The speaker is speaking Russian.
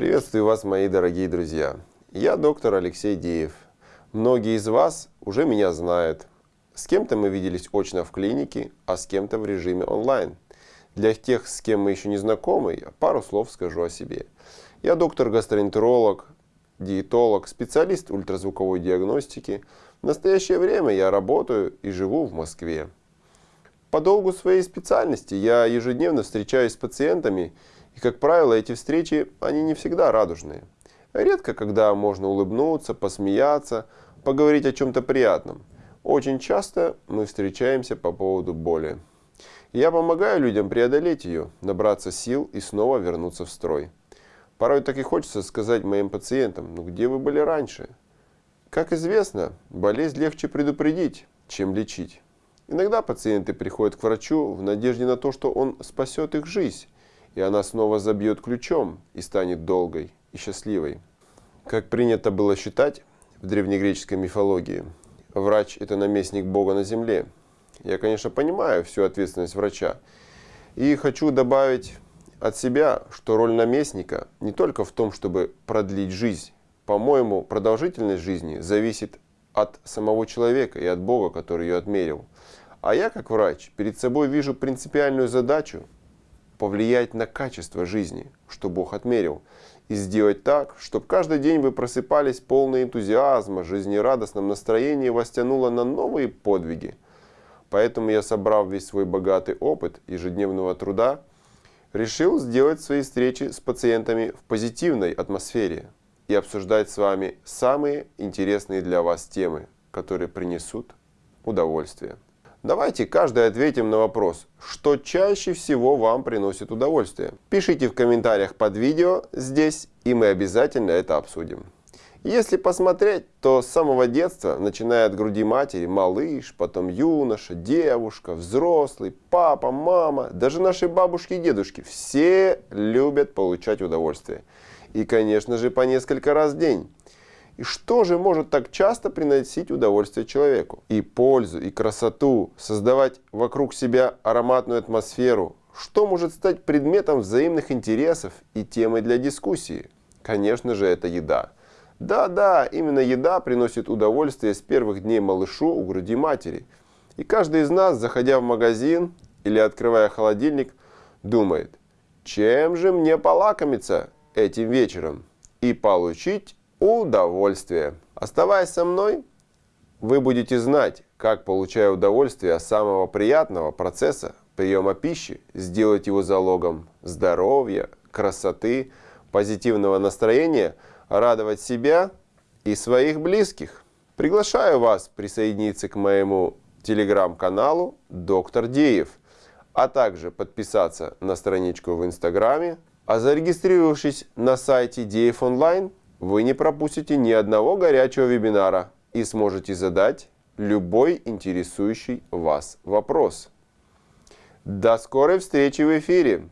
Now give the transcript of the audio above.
Приветствую вас, мои дорогие друзья. Я доктор Алексей Деев. Многие из вас уже меня знают. С кем-то мы виделись очно в клинике, а с кем-то в режиме онлайн. Для тех, с кем мы еще не знакомы, я пару слов скажу о себе. Я доктор-гастроэнтеролог, диетолог, специалист ультразвуковой диагностики. В настоящее время я работаю и живу в Москве. По долгу своей специальности я ежедневно встречаюсь с пациентами, и, как правило, эти встречи, они не всегда радужные. Редко, когда можно улыбнуться, посмеяться, поговорить о чем-то приятном. Очень часто мы встречаемся по поводу боли. Я помогаю людям преодолеть ее, набраться сил и снова вернуться в строй. Порой так и хочется сказать моим пациентам, ну где вы были раньше? Как известно, болезнь легче предупредить, чем лечить. Иногда пациенты приходят к врачу в надежде на то, что он спасет их жизнь, и она снова забьет ключом и станет долгой и счастливой. Как принято было считать в древнегреческой мифологии, врач – это наместник Бога на земле. Я, конечно, понимаю всю ответственность врача. И хочу добавить от себя, что роль наместника не только в том, чтобы продлить жизнь. По-моему, продолжительность жизни зависит от самого человека и от Бога, который ее отмерил. А я, как врач, перед собой вижу принципиальную задачу повлиять на качество жизни, что Бог отмерил, и сделать так, чтобы каждый день вы просыпались полный энтузиазма, жизнерадостном настроении вас тянуло на новые подвиги. Поэтому я, собрав весь свой богатый опыт ежедневного труда, решил сделать свои встречи с пациентами в позитивной атмосфере и обсуждать с вами самые интересные для вас темы, которые принесут удовольствие. Давайте каждый ответим на вопрос, что чаще всего вам приносит удовольствие. Пишите в комментариях под видео здесь, и мы обязательно это обсудим. Если посмотреть, то с самого детства, начиная от груди матери, малыш, потом юноша, девушка, взрослый, папа, мама, даже наши бабушки и дедушки, все любят получать удовольствие. И, конечно же, по несколько раз в день. И что же может так часто приносить удовольствие человеку? И пользу, и красоту, создавать вокруг себя ароматную атмосферу. Что может стать предметом взаимных интересов и темой для дискуссии? Конечно же, это еда. Да-да, именно еда приносит удовольствие с первых дней малышу у груди матери. И каждый из нас, заходя в магазин или открывая холодильник, думает, чем же мне полакомиться этим вечером и получить удовольствие. Оставаясь со мной, вы будете знать, как, получая удовольствие от самого приятного процесса приема пищи, сделать его залогом здоровья, красоты, позитивного настроения, радовать себя и своих близких. Приглашаю вас присоединиться к моему телеграм-каналу «Доктор Деев», а также подписаться на страничку в Инстаграме, а зарегистрировавшись на сайте Деев Онлайн, вы не пропустите ни одного горячего вебинара и сможете задать любой интересующий вас вопрос. До скорой встречи в эфире!